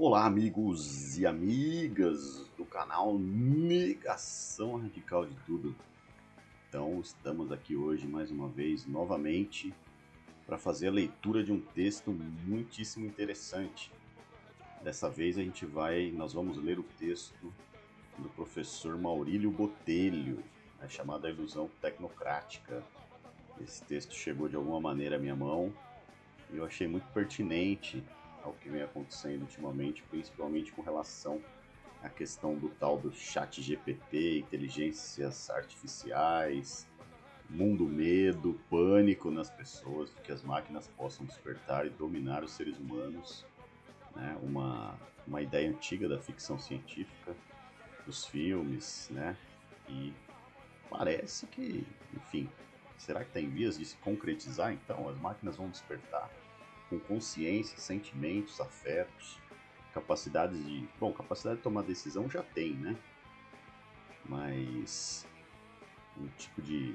Olá, amigos e amigas do canal Negação Radical de Tudo. Então, estamos aqui hoje mais uma vez, novamente, para fazer a leitura de um texto muitíssimo interessante. Dessa vez a gente vai, nós vamos ler o texto do professor Maurílio Botelho, né, chamado A Ilusão Tecnocrática. Esse texto chegou de alguma maneira à minha mão e eu achei muito pertinente ao que vem acontecendo ultimamente, principalmente com relação à questão do tal do chat GPT, inteligências artificiais, mundo medo, pânico nas pessoas, que as máquinas possam despertar e dominar os seres humanos. Né? Uma, uma ideia antiga da ficção científica, dos filmes, né? E parece que, enfim, será que tem vias de se concretizar então? As máquinas vão despertar com consciência, sentimentos, afetos, capacidades de. Bom, capacidade de tomar decisão já tem, né? Mas um tipo de,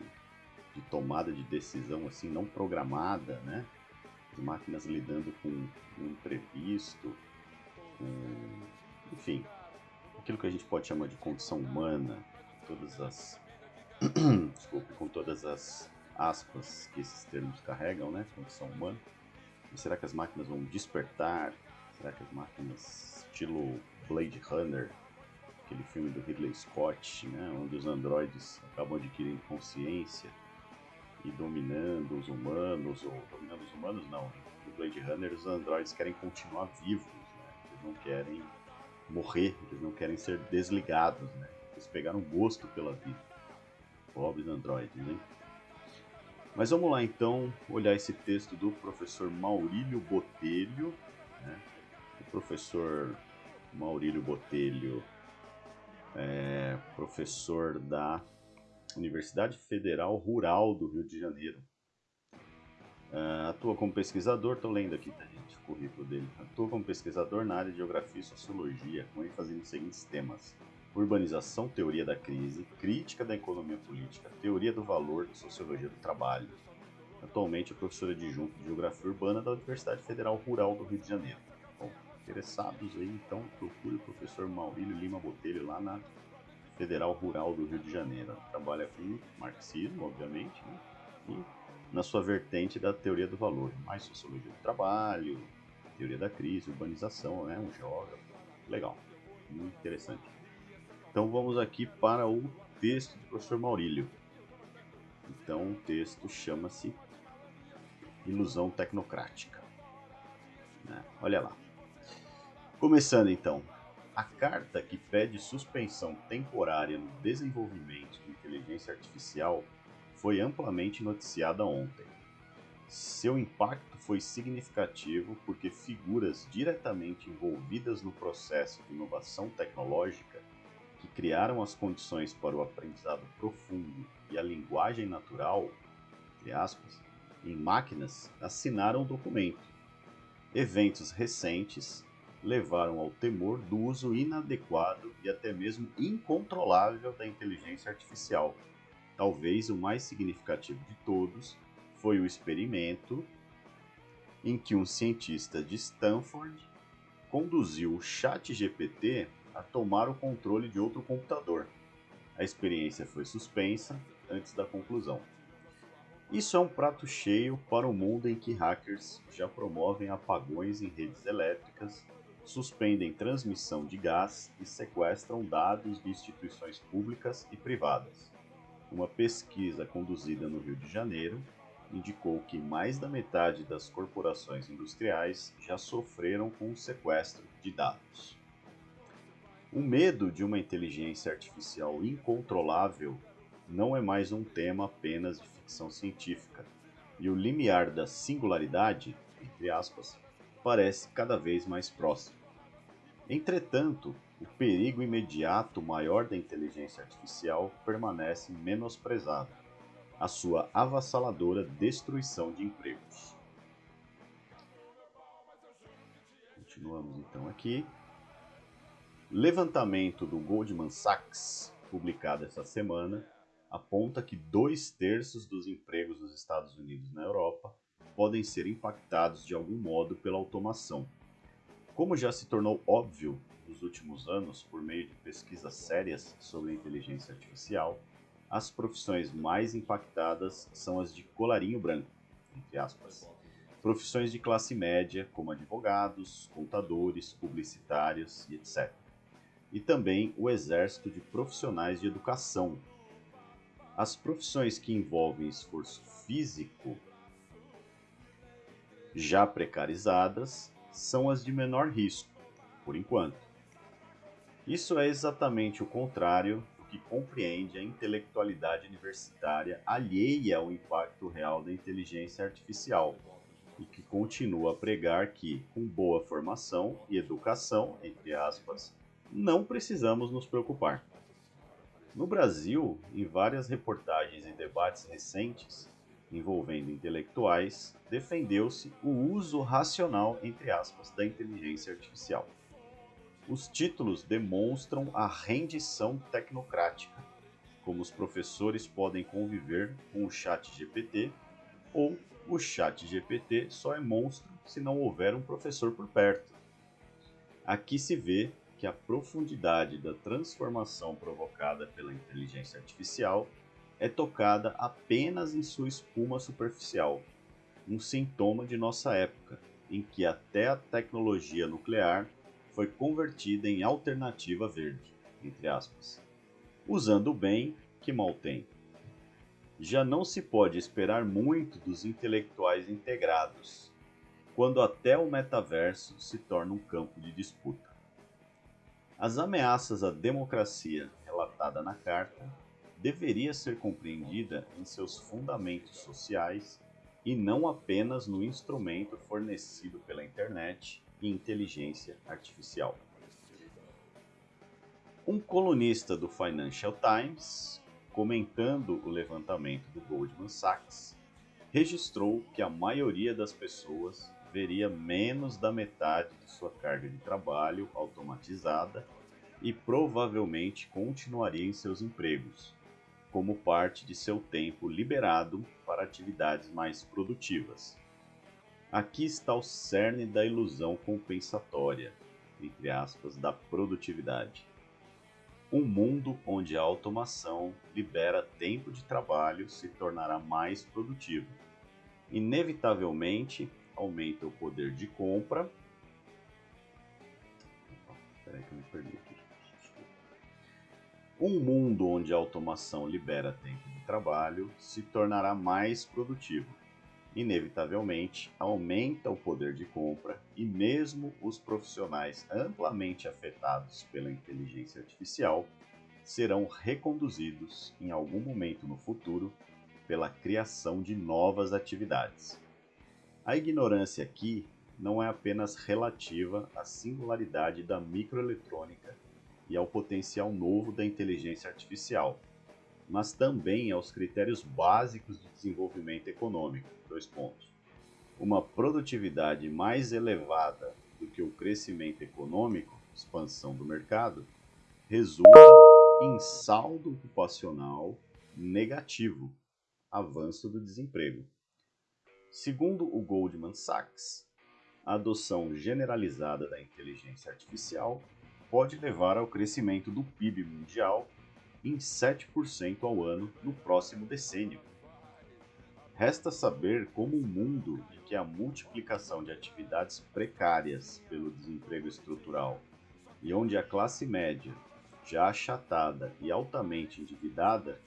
de tomada de decisão assim não programada, né? As máquinas lidando com o imprevisto, com, enfim, aquilo que a gente pode chamar de condição humana, todas as desculpe, com todas as aspas que esses termos carregam, né? Condição humana. E será que as máquinas vão despertar? Será que as máquinas, estilo Blade Runner, aquele filme do Ridley Scott, né, onde os androides acabam adquirindo consciência e dominando os humanos, ou dominando os humanos não, no Blade Runner os androides querem continuar vivos, né, eles não querem morrer, eles não querem ser desligados, né, eles pegaram gosto pela vida. Pobres androides, hein? Mas vamos lá então olhar esse texto do professor Maurílio Botelho. Né? O professor Maurílio Botelho é professor da Universidade Federal Rural do Rio de Janeiro. Uh, atua como pesquisador, estou lendo aqui, tá, gente, o currículo dele. Atua como pesquisador na área de Geografia e Sociologia, com ênfase nos seguintes temas: urbanização, teoria da crise, crítica da economia política, teoria do valor sociologia do trabalho. Atualmente é professora adjunta de Geografia Urbana da Universidade Federal Rural do Rio de Janeiro. Bom, interessados aí, então procure o professor Maurílio Lima Botelho lá na Federal Rural do Rio de Janeiro. Trabalha com marxismo, obviamente, né? e na sua vertente da teoria do valor, mais sociologia do trabalho, teoria da crise, urbanização, né? um geógrafo. Legal, muito interessante. Então vamos aqui para o texto do professor Maurílio. Então o texto chama-se Ilusão Tecnocrática. Né? Olha lá. Começando então. A carta que pede suspensão temporária no desenvolvimento de inteligência artificial foi amplamente noticiada ontem. Seu impacto foi significativo porque figuras diretamente envolvidas no processo de inovação tecnológica que criaram as condições para o aprendizado profundo e a linguagem natural, entre aspas, em máquinas, assinaram o documento. Eventos recentes levaram ao temor do uso inadequado e até mesmo incontrolável da inteligência artificial. Talvez o mais significativo de todos foi o experimento em que um cientista de Stanford conduziu o ChatGPT a tomar o controle de outro computador. A experiência foi suspensa antes da conclusão. Isso é um prato cheio para o mundo em que hackers já promovem apagões em redes elétricas, suspendem transmissão de gás e sequestram dados de instituições públicas e privadas. Uma pesquisa conduzida no Rio de Janeiro indicou que mais da metade das corporações industriais já sofreram com o sequestro de dados. O medo de uma inteligência artificial incontrolável não é mais um tema apenas de ficção científica, e o limiar da singularidade, entre aspas, parece cada vez mais próximo. Entretanto, o perigo imediato maior da inteligência artificial permanece menosprezado, a sua avassaladora destruição de empregos. Continuamos então aqui. Levantamento do Goldman Sachs, publicado essa semana, aponta que dois terços dos empregos nos Estados Unidos e na Europa podem ser impactados de algum modo pela automação. Como já se tornou óbvio nos últimos anos por meio de pesquisas sérias sobre inteligência artificial, as profissões mais impactadas são as de colarinho branco, entre aspas. Profissões de classe média, como advogados, contadores, publicitários e etc. E também o exército de profissionais de educação. As profissões que envolvem esforço físico já precarizadas são as de menor risco, por enquanto. Isso é exatamente o contrário do que compreende a intelectualidade universitária alheia ao impacto real da inteligência artificial e que continua a pregar que, com boa formação e educação, entre aspas, não precisamos nos preocupar. No Brasil, em várias reportagens e debates recentes, envolvendo intelectuais, defendeu-se o uso racional, entre aspas, da inteligência artificial. Os títulos demonstram a rendição tecnocrática, como os professores podem conviver com o chat GPT, ou o chat GPT só é monstro se não houver um professor por perto. Aqui se vê que a profundidade da transformação provocada pela inteligência artificial é tocada apenas em sua espuma superficial, um sintoma de nossa época, em que até a tecnologia nuclear foi convertida em alternativa verde, entre aspas. Usando bem, que mal tem. Já não se pode esperar muito dos intelectuais integrados, quando até o metaverso se torna um campo de disputa. As ameaças à democracia relatada na carta deveria ser compreendida em seus fundamentos sociais e não apenas no instrumento fornecido pela internet e inteligência artificial. Um colunista do Financial Times, comentando o levantamento do Goldman Sachs, registrou que a maioria das pessoas veria menos da metade de sua carga de trabalho automatizada e provavelmente continuaria em seus empregos, como parte de seu tempo liberado para atividades mais produtivas. Aqui está o cerne da ilusão compensatória, entre aspas, da produtividade. Um mundo onde a automação libera tempo de trabalho se tornará mais produtivo. Inevitavelmente, aumenta o poder de compra. Espera que eu me perdi aqui. Um mundo onde a automação libera tempo de trabalho se tornará mais produtivo. Inevitavelmente, aumenta o poder de compra e mesmo os profissionais amplamente afetados pela inteligência artificial serão reconduzidos em algum momento no futuro pela criação de novas atividades. A ignorância aqui não é apenas relativa à singularidade da microeletrônica e ao potencial novo da inteligência artificial, mas também aos critérios básicos de desenvolvimento econômico. Dois pontos. Uma produtividade mais elevada do que o crescimento econômico, expansão do mercado, resulta em saldo ocupacional negativo, avanço do desemprego. Segundo o Goldman Sachs, a adoção generalizada da inteligência artificial pode levar ao crescimento do PIB mundial em 7% ao ano no próximo decênio. Resta saber como um mundo em que a multiplicação de atividades precárias pelo desemprego estrutural e onde a classe média, já achatada e altamente endividada,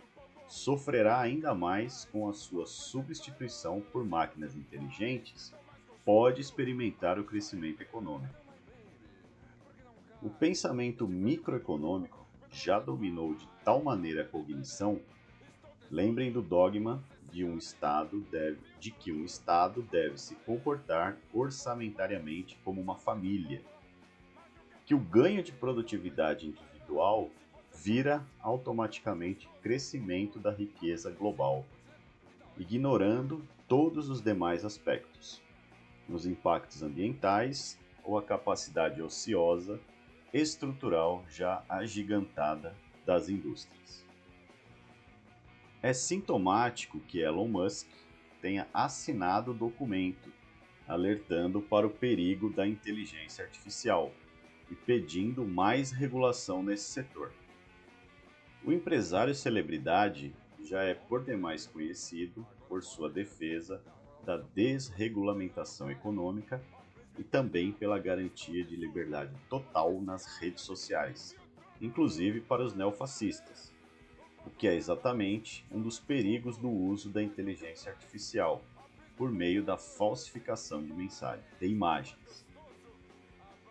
sofrerá ainda mais com a sua substituição por máquinas inteligentes, pode experimentar o crescimento econômico. O pensamento microeconômico já dominou de tal maneira a cognição, lembrem do dogma de um estado deve, de que um estado deve se comportar orçamentariamente como uma família, que o ganho de produtividade individual vira automaticamente crescimento da riqueza global, ignorando todos os demais aspectos, nos impactos ambientais ou a capacidade ociosa estrutural já agigantada das indústrias. É sintomático que Elon Musk tenha assinado o documento alertando para o perigo da inteligência artificial e pedindo mais regulação nesse setor. O empresário celebridade já é por demais conhecido por sua defesa da desregulamentação econômica e também pela garantia de liberdade total nas redes sociais, inclusive para os neofascistas, o que é exatamente um dos perigos do uso da inteligência artificial por meio da falsificação de mensagens, de imagens.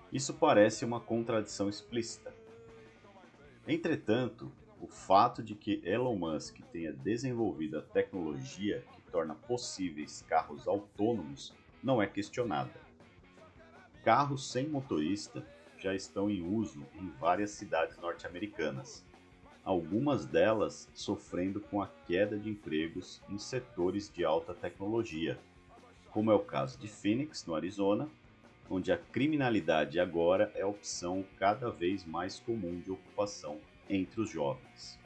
Isso parece uma contradição explícita. Entretanto, o fato de que Elon Musk tenha desenvolvido a tecnologia que torna possíveis carros autônomos não é questionada. Carros sem motorista já estão em uso em várias cidades norte-americanas, algumas delas sofrendo com a queda de empregos em setores de alta tecnologia, como é o caso de Phoenix, no Arizona, onde a criminalidade agora é a opção cada vez mais comum de ocupação entre os jovens.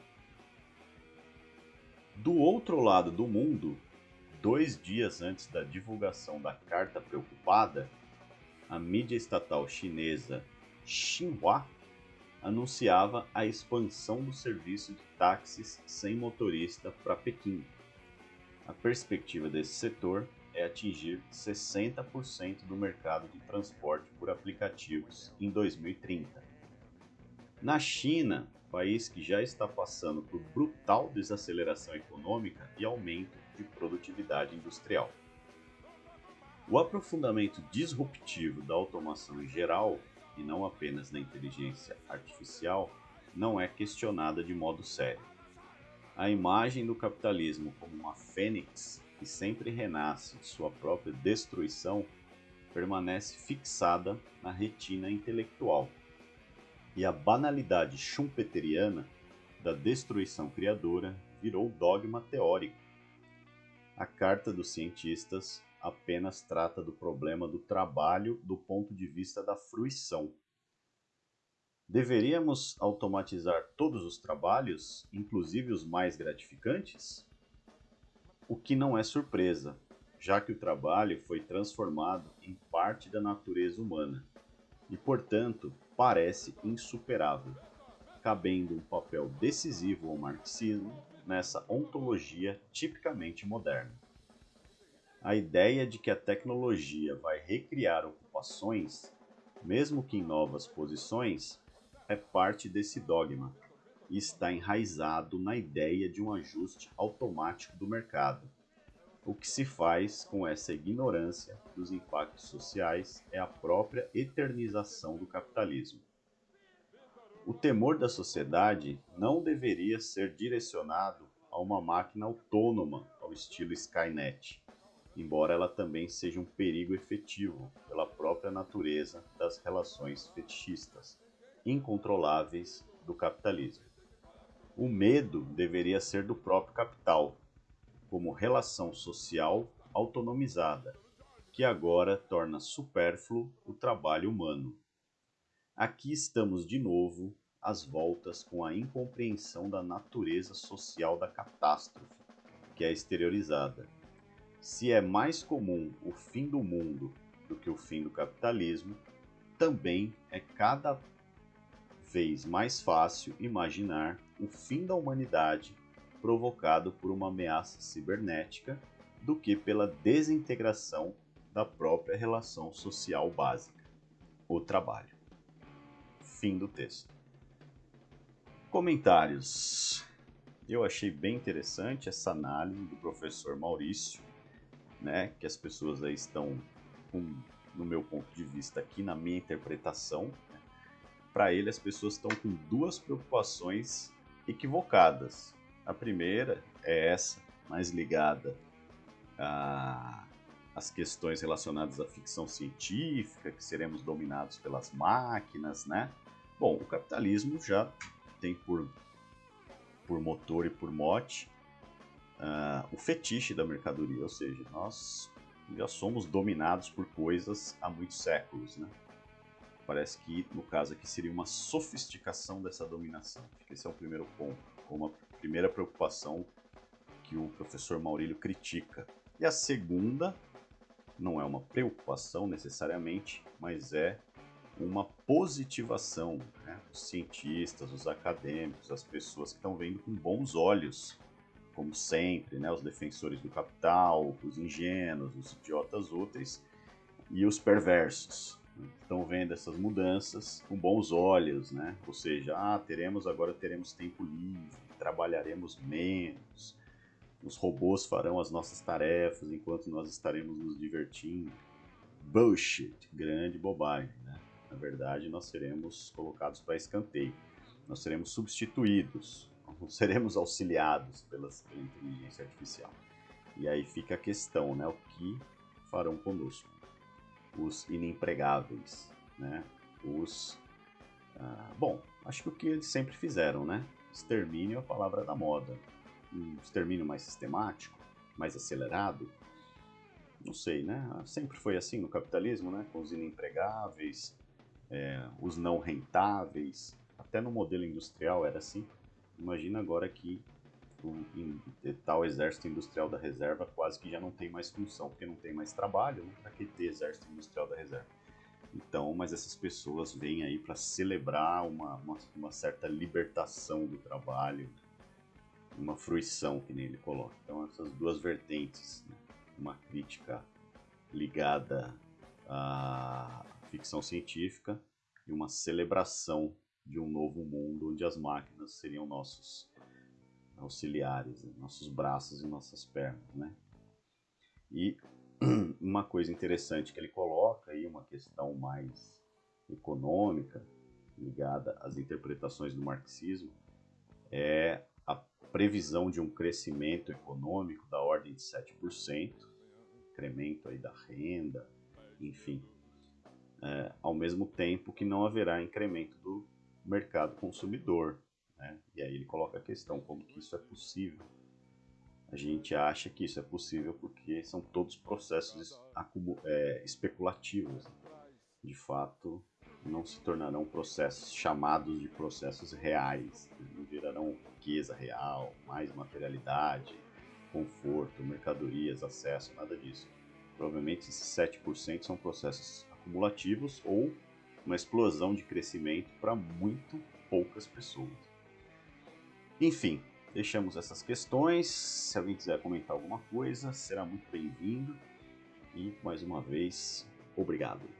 Do outro lado do mundo, dois dias antes da divulgação da carta preocupada, a mídia estatal chinesa Xinhua anunciava a expansão do serviço de táxis sem motorista para Pequim. A perspectiva desse setor é atingir 60% do mercado de transporte por aplicativos em 2030. Na China, país que já está passando por brutal desaceleração econômica e aumento de produtividade industrial. O aprofundamento disruptivo da automação em geral, e não apenas da inteligência artificial, não é questionada de modo sério. A imagem do capitalismo como uma fênix que sempre renasce de sua própria destruição permanece fixada na retina intelectual e a banalidade schumpeteriana da destruição criadora virou dogma teórico. A Carta dos Cientistas apenas trata do problema do trabalho do ponto de vista da fruição. Deveríamos automatizar todos os trabalhos, inclusive os mais gratificantes? O que não é surpresa, já que o trabalho foi transformado em parte da natureza humana e, portanto, parece insuperável, cabendo um papel decisivo ao marxismo nessa ontologia tipicamente moderna. A ideia de que a tecnologia vai recriar ocupações, mesmo que em novas posições, é parte desse dogma e está enraizado na ideia de um ajuste automático do mercado o que se faz com essa ignorância dos impactos sociais é a própria eternização do capitalismo. O temor da sociedade não deveria ser direcionado a uma máquina autônoma ao estilo Skynet, embora ela também seja um perigo efetivo pela própria natureza das relações fetichistas, incontroláveis do capitalismo. O medo deveria ser do próprio capital, como relação social autonomizada, que agora torna supérfluo o trabalho humano. Aqui estamos de novo às voltas com a incompreensão da natureza social da catástrofe, que é exteriorizada. Se é mais comum o fim do mundo do que o fim do capitalismo, também é cada vez mais fácil imaginar o fim da humanidade provocado por uma ameaça cibernética do que pela desintegração da própria relação social básica, o trabalho. Fim do texto. Comentários. Eu achei bem interessante essa análise do professor Maurício, né, que as pessoas aí estão com, no meu ponto de vista aqui, na minha interpretação, né, para ele as pessoas estão com duas preocupações equivocadas. A primeira é essa, mais ligada às questões relacionadas à ficção científica, que seremos dominados pelas máquinas, né? Bom, o capitalismo já tem por, por motor e por mote uh, o fetiche da mercadoria, ou seja, nós já somos dominados por coisas há muitos séculos, né? Parece que, no caso aqui, seria uma sofisticação dessa dominação. Esse é o primeiro ponto, como primeira preocupação que o professor Maurílio critica. E a segunda, não é uma preocupação necessariamente, mas é uma positivação. Né? Os cientistas, os acadêmicos, as pessoas que estão vendo com bons olhos, como sempre, né? os defensores do capital, os ingênuos, os idiotas úteis e os perversos. Né? Estão vendo essas mudanças com bons olhos, né? Ou seja, ah, teremos agora teremos tempo livre, trabalharemos menos, os robôs farão as nossas tarefas enquanto nós estaremos nos divertindo. Bullshit, grande bobagem, né? Na verdade, nós seremos colocados para escanteio. Nós seremos substituídos, não seremos auxiliados pelas, pela inteligência artificial. E aí fica a questão, né? O que farão conosco? Os inempregáveis, né? Os... Ah, bom, acho que o que eles sempre fizeram, né? Extermínio é a palavra da moda. Um extermínio mais sistemático, mais acelerado, não sei, né? Sempre foi assim no capitalismo, né? Com os inempregáveis, é, os não rentáveis, até no modelo industrial era assim. Imagina agora que o tal exército industrial da reserva quase que já não tem mais função, porque não tem mais trabalho, né? para que ter exército industrial da reserva? Então, mas essas pessoas vêm aí para celebrar uma, uma, uma, certa libertação do trabalho, uma fruição, que nem ele coloca. Então, essas duas vertentes, né? uma crítica ligada à ficção científica e uma celebração de um novo mundo onde as máquinas seriam nossos auxiliares, né? nossos braços e nossas pernas, né? E uma coisa interessante que ele coloca aí, uma questão mais econômica, ligada às interpretações do marxismo, é a previsão de um crescimento econômico da ordem de 7%, incremento aí da renda, enfim, é, ao mesmo tempo que não haverá incremento do mercado consumidor. Né? E aí ele coloca a questão, como que isso é possível? A gente acha que isso é possível porque são todos processos é, especulativos. De fato, não se tornarão processos chamados de processos reais. Não gerarão riqueza real, mais materialidade, conforto, mercadorias, acesso, nada disso. Provavelmente esses 7% são processos acumulativos ou uma explosão de crescimento para muito poucas pessoas. Enfim, deixamos essas questões. Se alguém quiser comentar alguma coisa, será muito bem-vindo. E mais uma vez, obrigado.